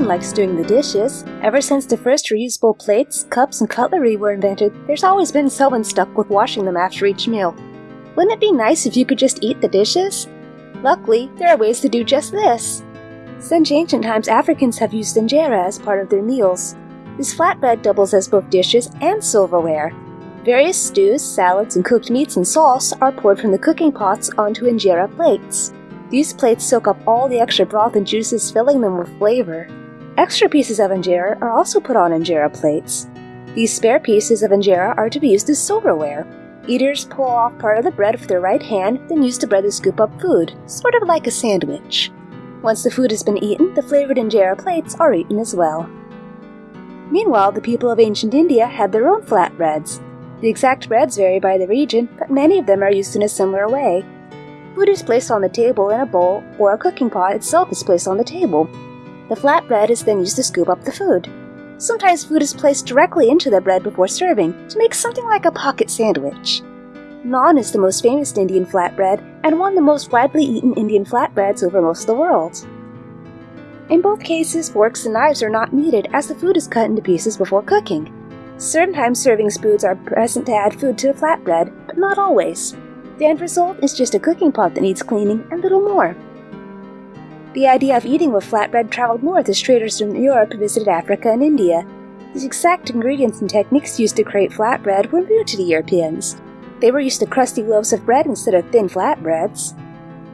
one likes doing the dishes. Ever since the first reusable plates, cups, and cutlery were invented, there's always been someone stuck with washing them after each meal. Wouldn't it be nice if you could just eat the dishes? Luckily, there are ways to do just this. Since ancient times, Africans have used injera as part of their meals. This flatbread doubles as both dishes and silverware. Various stews, salads, and cooked meats and sauce are poured from the cooking pots onto injera plates. These plates soak up all the extra broth and juices, filling them with flavor. Extra pieces of injera are also put on injera plates. These spare pieces of injera are to be used as silverware. Eaters pull off part of the bread with their right hand, then use the bread to scoop up food, sort of like a sandwich. Once the food has been eaten, the flavored injera plates are eaten as well. Meanwhile, the people of ancient India had their own flatbreads. The exact breads vary by the region, but many of them are used in a similar way. Food is placed on the table in a bowl, or a cooking pot itself is placed on the table. The flatbread is then used to scoop up the food. Sometimes food is placed directly into the bread before serving to make something like a pocket sandwich. Naan is the most famous Indian flatbread and one of the most widely eaten Indian flatbreads over most of the world. In both cases, forks and knives are not needed as the food is cut into pieces before cooking. Sometimes serving spoons are present to add food to the flatbread, but not always. The end result is just a cooking pot that needs cleaning and little more. The idea of eating with flatbread traveled north as traders from Europe visited Africa and India. The exact ingredients and techniques used to create flatbread were new to the Europeans. They were used to crusty loaves of bread instead of thin flatbreads.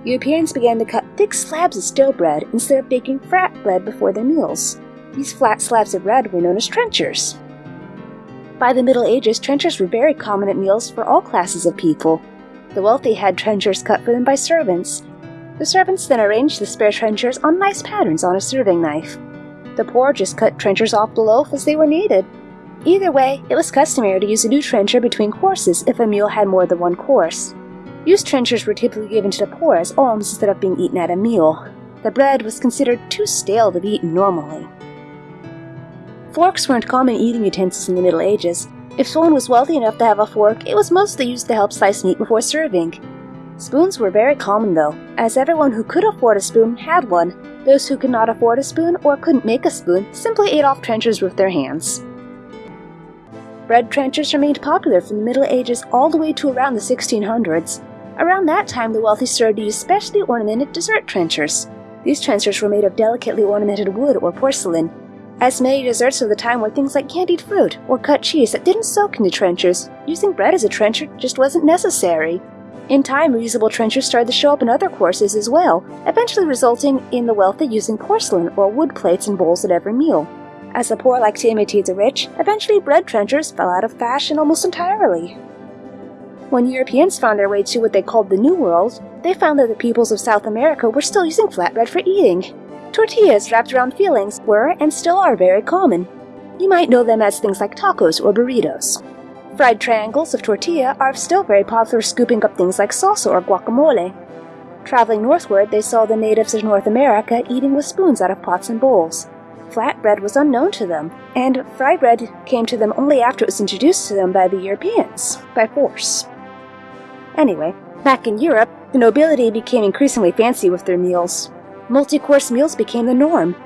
Europeans began to cut thick slabs of stale bread instead of baking flat bread before their meals. These flat slabs of bread were known as trenchers. By the Middle Ages, trenchers were very common at meals for all classes of people. The wealthy had trenchers cut for them by servants. The servants then arranged the spare trenchers on nice patterns on a serving knife. The poor just cut trenchers off the loaf as they were needed. Either way, it was customary to use a new trencher between courses if a meal had more than one course. Used trenchers were typically given to the poor as alms instead of being eaten at a meal. The bread was considered too stale to be eaten normally. Forks weren't common eating utensils in the Middle Ages. If someone was wealthy enough to have a fork, it was mostly used to help slice meat before serving. Spoons were very common though, as everyone who could afford a spoon had one. Those who could not afford a spoon or couldn't make a spoon simply ate off trenchers with their hands. Bread trenchers remained popular from the Middle Ages all the way to around the 1600s. Around that time, the wealthy started to use specially ornamented dessert trenchers. These trenchers were made of delicately ornamented wood or porcelain. As many desserts of the time were things like candied fruit or cut cheese that didn't soak into trenchers, using bread as a trencher just wasn't necessary. In time, reusable trenchers started to show up in other courses as well, eventually resulting in the wealthy using porcelain or wood plates and bowls at every meal. As the poor liked to imitate the rich, eventually bread trenchers fell out of fashion almost entirely. When Europeans found their way to what they called the New World, they found that the peoples of South America were still using flatbread for eating. Tortillas wrapped around fillings were and still are very common. You might know them as things like tacos or burritos. Fried triangles of tortilla are still very popular scooping up things like salsa or guacamole. Traveling northward, they saw the natives of North America eating with spoons out of pots and bowls. Flatbread was unknown to them, and fried bread came to them only after it was introduced to them by the Europeans, by force. Anyway, back in Europe, the nobility became increasingly fancy with their meals. Multi-course meals became the norm.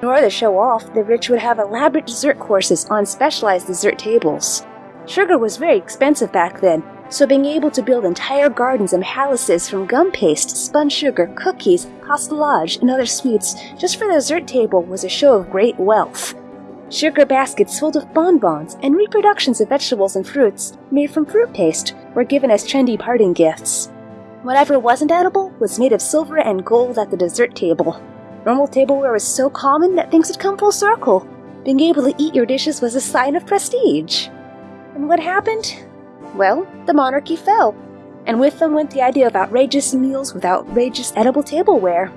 In order to show off, the rich would have elaborate dessert courses on specialized dessert tables. Sugar was very expensive back then, so being able to build entire gardens and palaces from gum paste, spun sugar, cookies, pastelage, and other sweets just for the dessert table was a show of great wealth. Sugar baskets filled with bonbons and reproductions of vegetables and fruits made from fruit paste were given as trendy parting gifts. Whatever wasn't edible was made of silver and gold at the dessert table. Normal tableware was so common that things had come full circle. Being able to eat your dishes was a sign of prestige. And what happened? Well, the monarchy fell, and with them went the idea of outrageous meals with outrageous edible tableware.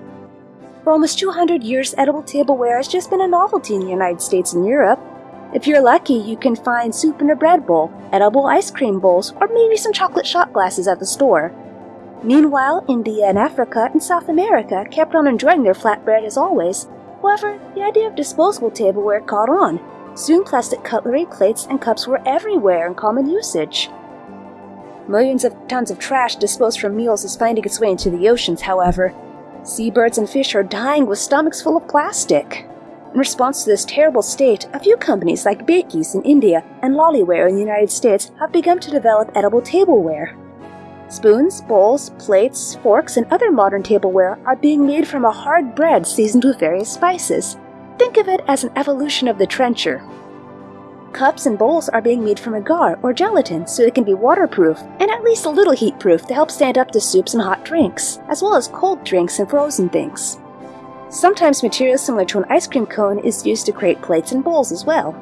For almost 200 years, edible tableware has just been a novelty in the United States and Europe. If you're lucky, you can find soup in a bread bowl, edible ice cream bowls, or maybe some chocolate shot glasses at the store. Meanwhile, India and Africa and South America kept on enjoying their flatbread as always. However, the idea of disposable tableware caught on. Soon plastic cutlery, plates, and cups were everywhere in common usage. Millions of tons of trash disposed from meals is finding its way into the oceans, however, Seabirds and fish are dying with stomachs full of plastic. In response to this terrible state, a few companies like Bakey's in India and Loliware in the United States have begun to develop edible tableware. Spoons, bowls, plates, forks, and other modern tableware are being made from a hard bread seasoned with various spices. Think of it as an evolution of the trencher. Cups and bowls are being made from agar or gelatin so they can be waterproof and at least a little heat-proof to help stand up to soups and hot drinks, as well as cold drinks and frozen things. Sometimes material similar to an ice cream cone is used to create plates and bowls as well.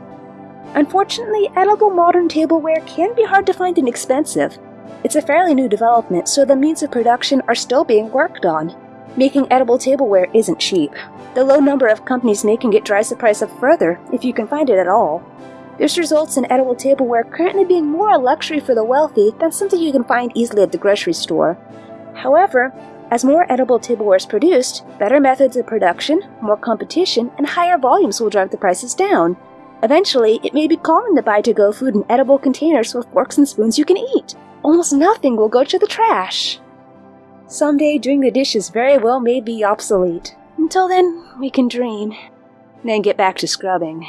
Unfortunately, edible modern tableware can be hard to find and expensive. It's a fairly new development, so the means of production are still being worked on. Making edible tableware isn't cheap. The low number of companies making it drives the price up further, if you can find it at all. This results in edible tableware currently being more a luxury for the wealthy than something you can find easily at the grocery store. However, as more edible tableware is produced, better methods of production, more competition, and higher volumes will drive the prices down. Eventually, it may be common to buy to-go food in edible containers with forks and spoons you can eat. Almost nothing will go to the trash. Someday, doing the dishes very well may be obsolete. Until then, we can dream. Then get back to scrubbing.